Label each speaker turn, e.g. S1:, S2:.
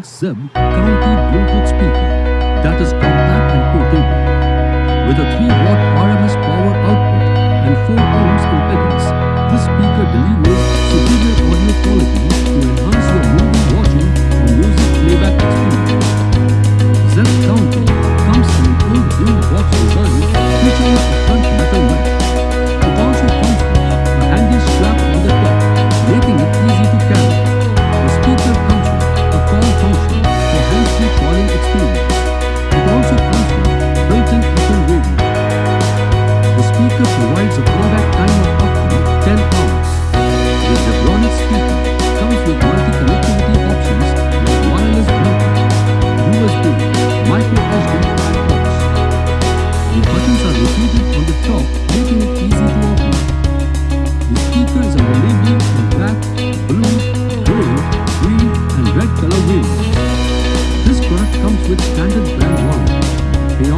S1: Zeb County Bluetooth speaker that is compact and portable. With a 3 watt RMS power output Speaker provides a playback time of up to 10 hours. The Zebronic speaker comes with multi-connectivity options like wireless Bluetooth, USB, micro SD and ports. The buttons are located on the top, making it easy to operate. The speaker is available in black, blue, gold, green and red color variants. This product comes with standard brand warranty. Pay